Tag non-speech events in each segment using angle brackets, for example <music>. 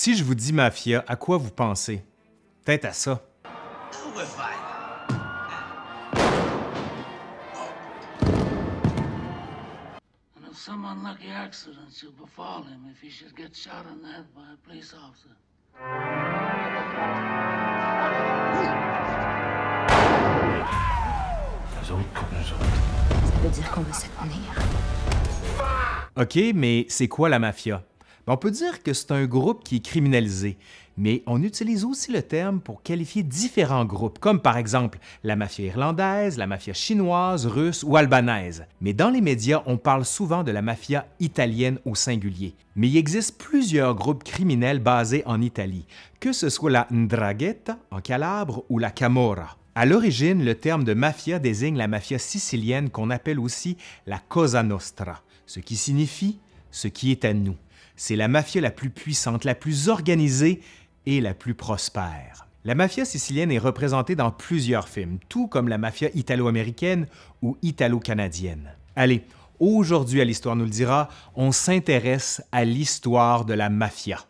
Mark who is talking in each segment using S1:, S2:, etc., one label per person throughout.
S1: Si je vous dis mafia, à quoi vous pensez? Peut-être à ça.
S2: And if some unlucky accident should befall him if he should get shot in the head by a police officer.
S3: Das Auto kommt nicht so.
S4: Ça veut dire qu'on va se tenir.
S1: OK, mais c'est quoi la mafia? Ben, on peut dire que c'est un groupe qui est criminalisé, mais on utilise aussi le terme pour qualifier différents groupes, comme par exemple la mafia irlandaise, la mafia chinoise, russe ou albanaise. Mais dans les médias, on parle souvent de la mafia italienne au singulier. Mais il existe plusieurs groupes criminels basés en Italie, que ce soit la Ndrangheta en Calabre ou la Camorra. À l'origine, le terme de mafia désigne la mafia sicilienne qu'on appelle aussi la Cosa Nostra, ce qui signifie ce qui est à nous. C'est la mafia la plus puissante, la plus organisée et la plus prospère. La mafia sicilienne est représentée dans plusieurs films, tout comme la mafia italo-américaine ou italo-canadienne. Allez, aujourd'hui à l'Histoire nous le dira, on s'intéresse à l'histoire de la mafia.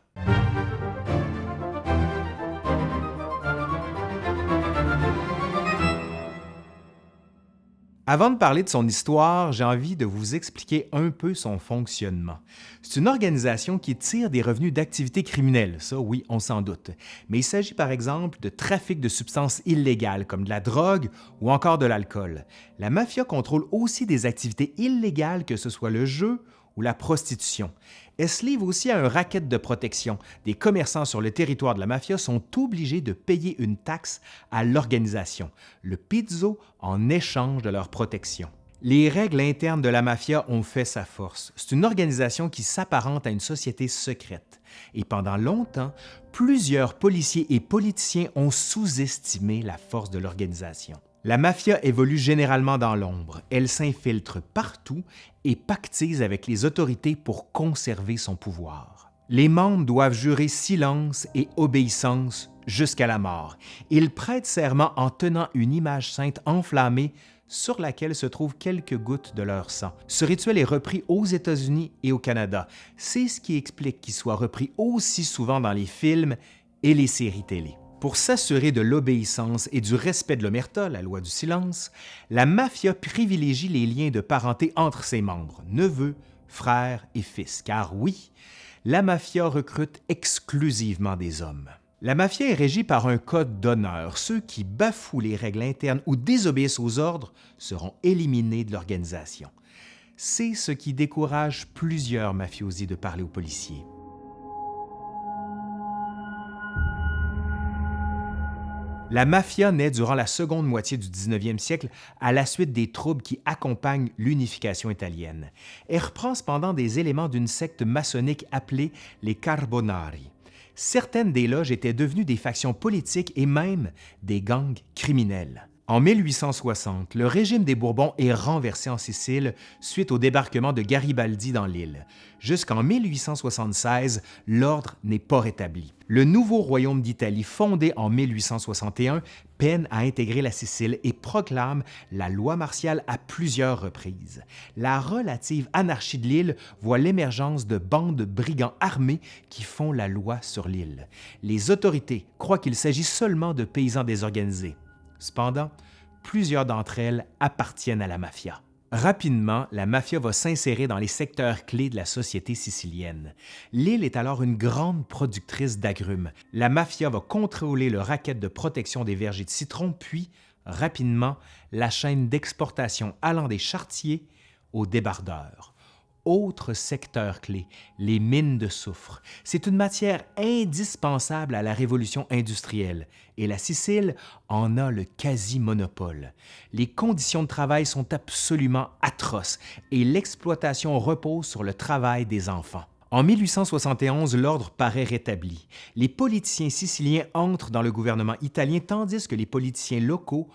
S1: Avant de parler de son histoire, j'ai envie de vous expliquer un peu son fonctionnement. C'est une organisation qui tire des revenus d'activités criminelles, ça oui, on s'en doute. Mais il s'agit par exemple de trafic de substances illégales comme de la drogue ou encore de l'alcool. La mafia contrôle aussi des activités illégales que ce soit le jeu ou la prostitution. Elle se livre aussi à un racket de protection? Des commerçants sur le territoire de la mafia sont obligés de payer une taxe à l'organisation, le pizzo, en échange de leur protection. Les règles internes de la mafia ont fait sa force. C'est une organisation qui s'apparente à une société secrète. Et pendant longtemps, plusieurs policiers et politiciens ont sous-estimé la force de l'organisation. La mafia évolue généralement dans l'ombre. Elle s'infiltre partout et pactise avec les autorités pour conserver son pouvoir. Les membres doivent jurer silence et obéissance jusqu'à la mort. Ils prêtent serment en tenant une image sainte enflammée sur laquelle se trouvent quelques gouttes de leur sang. Ce rituel est repris aux États-Unis et au Canada. C'est ce qui explique qu'il soit repris aussi souvent dans les films et les séries télé. Pour s'assurer de l'obéissance et du respect de l'omerta, la loi du silence, la mafia privilégie les liens de parenté entre ses membres, neveux, frères et fils, car oui, la mafia recrute exclusivement des hommes. La mafia est régie par un code d'honneur. Ceux qui bafouent les règles internes ou désobéissent aux ordres seront éliminés de l'organisation. C'est ce qui décourage plusieurs mafiosi de parler aux policiers. La mafia naît durant la seconde moitié du 19e siècle à la suite des troubles qui accompagnent l'unification italienne. Elle reprend cependant des éléments d'une secte maçonnique appelée les Carbonari. Certaines des loges étaient devenues des factions politiques et même des gangs criminels. En 1860, le régime des Bourbons est renversé en Sicile suite au débarquement de Garibaldi dans l'île. Jusqu'en 1876, l'ordre n'est pas rétabli. Le nouveau royaume d'Italie, fondé en 1861, peine à intégrer la Sicile et proclame la loi martiale à plusieurs reprises. La relative anarchie de l'île voit l'émergence de bandes de brigands armés qui font la loi sur l'île. Les autorités croient qu'il s'agit seulement de paysans désorganisés. Cependant, plusieurs d'entre elles appartiennent à la mafia. Rapidement, la mafia va s'insérer dans les secteurs clés de la société sicilienne. L'île est alors une grande productrice d'agrumes. La mafia va contrôler le racket de protection des vergers de citron, puis, rapidement, la chaîne d'exportation allant des chartiers aux débardeurs autre secteur clé, les mines de soufre. C'est une matière indispensable à la révolution industrielle et la Sicile en a le quasi-monopole. Les conditions de travail sont absolument atroces et l'exploitation repose sur le travail des enfants. En 1871, l'ordre paraît rétabli. Les politiciens siciliens entrent dans le gouvernement italien tandis que les politiciens locaux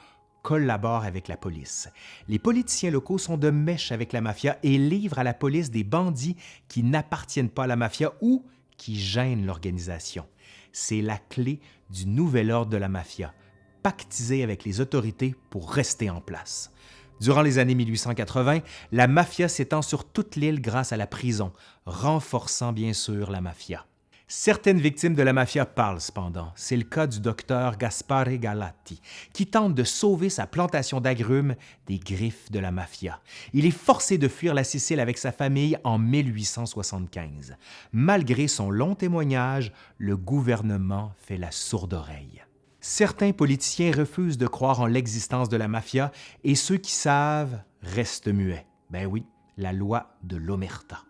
S1: collaborent avec la police. Les politiciens locaux sont de mèche avec la mafia et livrent à la police des bandits qui n'appartiennent pas à la mafia ou qui gênent l'organisation. C'est la clé du nouvel ordre de la mafia, pactiser avec les autorités pour rester en place. Durant les années 1880, la mafia s'étend sur toute l'île grâce à la prison, renforçant bien sûr la mafia. Certaines victimes de la mafia parlent cependant. C'est le cas du docteur Gaspare Galati, qui tente de sauver sa plantation d'agrumes des griffes de la mafia. Il est forcé de fuir la Sicile avec sa famille en 1875. Malgré son long témoignage, le gouvernement fait la sourde oreille. Certains politiciens refusent de croire en l'existence de la mafia et ceux qui savent restent muets. Ben oui, la loi de l'Omerta.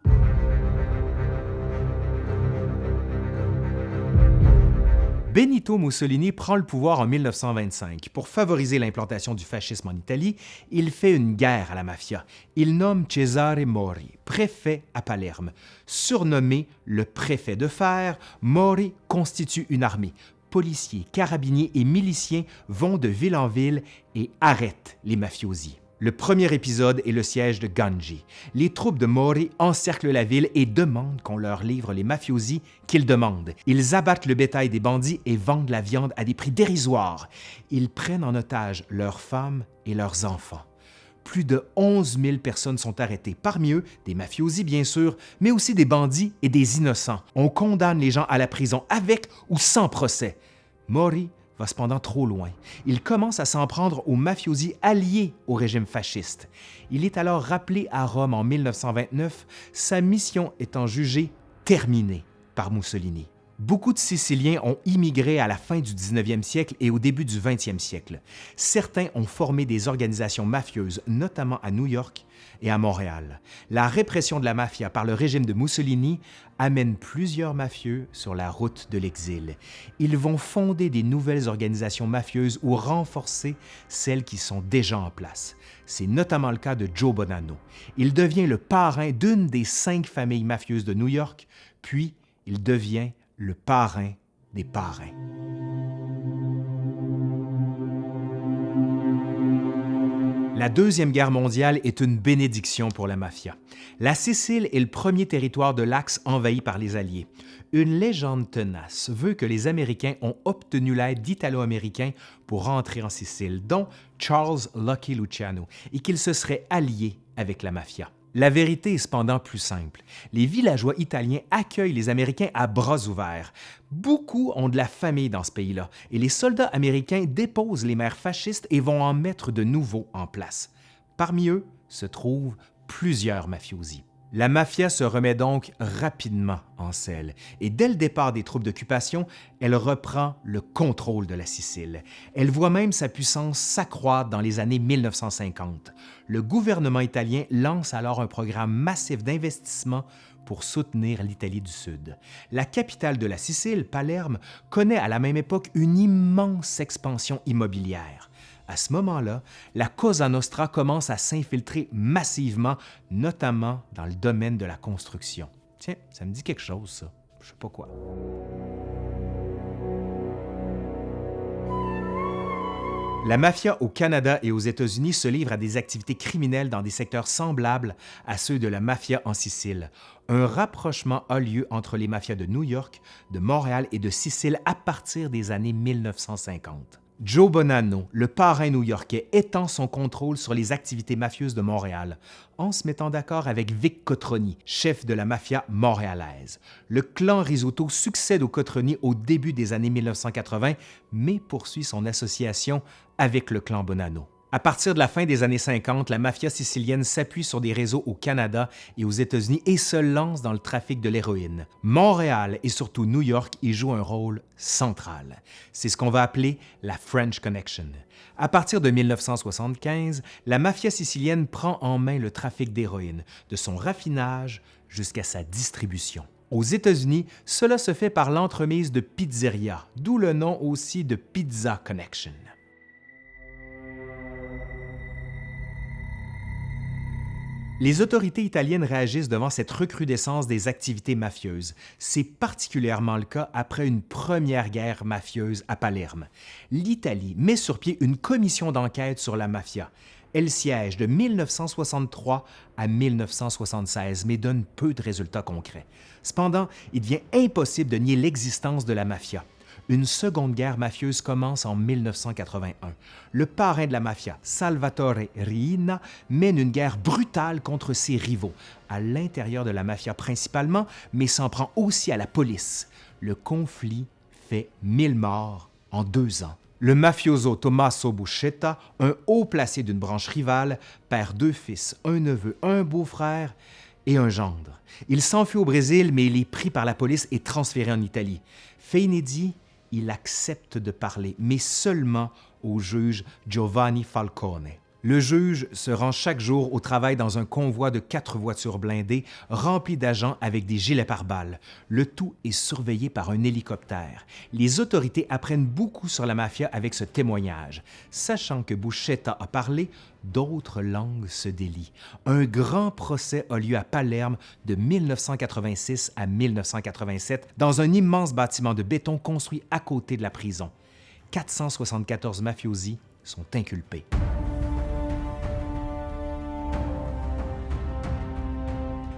S1: Benito Mussolini prend le pouvoir en 1925. Pour favoriser l'implantation du fascisme en Italie, il fait une guerre à la mafia. Il nomme Cesare Mori, préfet à Palerme. Surnommé le préfet de fer, Mori constitue une armée. Policiers, carabiniers et miliciens vont de ville en ville et arrêtent les mafiosi. Le premier épisode est le siège de Ganji. Les troupes de Mori encerclent la ville et demandent qu'on leur livre les mafiosi qu'ils demandent. Ils abattent le bétail des bandits et vendent la viande à des prix dérisoires. Ils prennent en otage leurs femmes et leurs enfants. Plus de 11 000 personnes sont arrêtées, parmi eux des mafiosi bien sûr, mais aussi des bandits et des innocents. On condamne les gens à la prison avec ou sans procès. Mori cependant trop loin. Il commence à s'en prendre aux mafiosi alliés au régime fasciste. Il est alors rappelé à Rome en 1929, sa mission étant jugée terminée par Mussolini. Beaucoup de Siciliens ont immigré à la fin du 19e siècle et au début du 20e siècle. Certains ont formé des organisations mafieuses, notamment à New York et à Montréal. La répression de la mafia par le régime de Mussolini amène plusieurs mafieux sur la route de l'exil. Ils vont fonder des nouvelles organisations mafieuses ou renforcer celles qui sont déjà en place. C'est notamment le cas de Joe Bonanno. Il devient le parrain d'une des cinq familles mafieuses de New York, puis il devient le parrain des parrains. La Deuxième Guerre mondiale est une bénédiction pour la mafia. La Sicile est le premier territoire de l'Axe envahi par les Alliés. Une légende tenace veut que les Américains ont obtenu l'aide d'Italo-Américains pour rentrer en Sicile, dont Charles Lucky Luciano, et qu'ils se seraient alliés avec la mafia. La vérité est cependant plus simple. Les villageois italiens accueillent les Américains à bras ouverts. Beaucoup ont de la famille dans ce pays-là, et les soldats américains déposent les maires fascistes et vont en mettre de nouveaux en place. Parmi eux se trouvent plusieurs mafiosi. La mafia se remet donc rapidement en selle et dès le départ des troupes d'occupation, elle reprend le contrôle de la Sicile. Elle voit même sa puissance s'accroître dans les années 1950. Le gouvernement italien lance alors un programme massif d'investissement pour soutenir l'Italie du Sud. La capitale de la Sicile, Palerme, connaît à la même époque une immense expansion immobilière. À ce moment-là, la Cosa Nostra commence à s'infiltrer massivement, notamment dans le domaine de la construction. Tiens, ça me dit quelque chose, ça. Je sais pas quoi. La mafia au Canada et aux États-Unis se livre à des activités criminelles dans des secteurs semblables à ceux de la mafia en Sicile. Un rapprochement a lieu entre les mafias de New York, de Montréal et de Sicile à partir des années 1950. Joe Bonanno, le parrain new-yorkais, étend son contrôle sur les activités mafieuses de Montréal en se mettant d'accord avec Vic Cotroni, chef de la mafia montréalaise. Le clan Risotto succède au Cotroni au début des années 1980, mais poursuit son association avec le clan Bonanno. À partir de la fin des années 50, la mafia sicilienne s'appuie sur des réseaux au Canada et aux États-Unis et se lance dans le trafic de l'héroïne. Montréal et surtout New York y jouent un rôle central. C'est ce qu'on va appeler la French Connection. À partir de 1975, la mafia sicilienne prend en main le trafic d'héroïne, de son raffinage jusqu'à sa distribution. Aux États-Unis, cela se fait par l'entremise de pizzeria, d'où le nom aussi de Pizza Connection. Les autorités italiennes réagissent devant cette recrudescence des activités mafieuses. C'est particulièrement le cas après une première guerre mafieuse à Palerme. L'Italie met sur pied une commission d'enquête sur la mafia. Elle siège de 1963 à 1976, mais donne peu de résultats concrets. Cependant, il devient impossible de nier l'existence de la mafia une seconde guerre mafieuse commence en 1981. Le parrain de la mafia, Salvatore Riina, mène une guerre brutale contre ses rivaux, à l'intérieur de la mafia principalement, mais s'en prend aussi à la police. le conflit fait 1000 morts en deux ans. Le mafioso Tommaso Buscetta, un haut placé d'une branche rivale, perd deux fils, un neveu, un beau-frère et un gendre. Il s'enfuit au Brésil, mais il est pris par la police et transféré en Italie. Fait inédit, il accepte de parler, mais seulement au juge Giovanni Falcone. Le juge se rend chaque jour au travail dans un convoi de quatre voitures blindées remplies d'agents avec des gilets pare-balles. Le tout est surveillé par un hélicoptère. Les autorités apprennent beaucoup sur la mafia avec ce témoignage. Sachant que Buscetta a parlé, d'autres langues se délient. Un grand procès a lieu à Palerme de 1986 à 1987 dans un immense bâtiment de béton construit à côté de la prison. 474 mafiosi sont inculpés.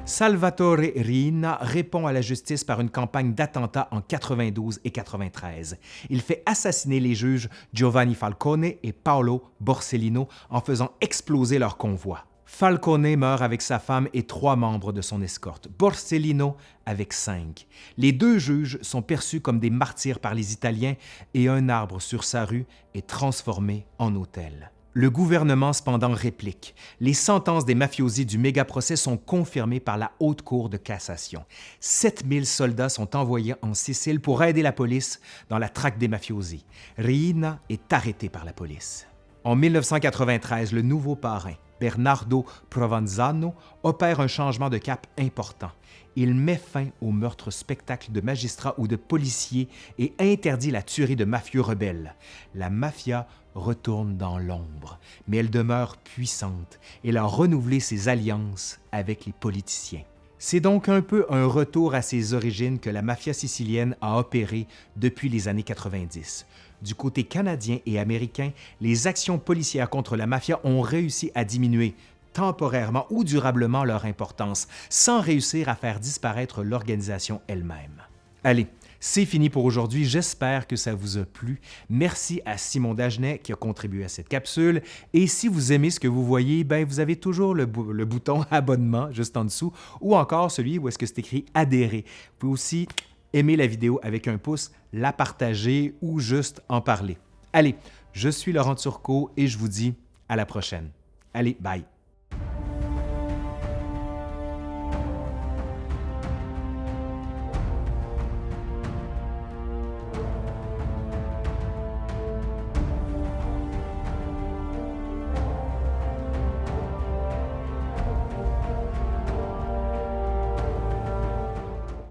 S1: Salvatore Riina répond à la justice par une campagne d'attentats en 92 et 93. Il fait assassiner les juges Giovanni Falcone et Paolo Borsellino en faisant exploser leur convoi. Falcone meurt avec sa femme et trois membres de son escorte, Borsellino avec cinq. Les deux juges sont perçus comme des martyrs par les Italiens et un arbre sur sa rue est transformé en hôtel. Le gouvernement cependant réplique. Les sentences des mafiosi du méga-procès sont confirmées par la Haute Cour de cassation. 7000 soldats sont envoyés en Sicile pour aider la police dans la traque des mafiosi. Riina est arrêté par la police. En 1993, le nouveau parrain, Bernardo Provenzano, opère un changement de cap important. Il met fin au meurtre spectacle de magistrats ou de policiers et interdit la tuerie de mafieux rebelles. La mafia retourne dans l'ombre, mais elle demeure puissante et a renouvelé ses alliances avec les politiciens. C'est donc un peu un retour à ses origines que la mafia sicilienne a opéré depuis les années 90. Du côté canadien et américain, les actions policières contre la mafia ont réussi à diminuer temporairement ou durablement leur importance, sans réussir à faire disparaître l'organisation elle-même. Allez, c'est fini pour aujourd'hui. J'espère que ça vous a plu. Merci à Simon Dagenet qui a contribué à cette capsule. Et si vous aimez ce que vous voyez, ben vous avez toujours le, le bouton <laughs> abonnement juste en dessous ou encore celui où est-ce que c'est écrit adhérer. Vous pouvez aussi aimer la vidéo avec un pouce, la partager ou juste en parler. Allez, je suis Laurent Turcot et je vous dis à la prochaine. Allez, bye!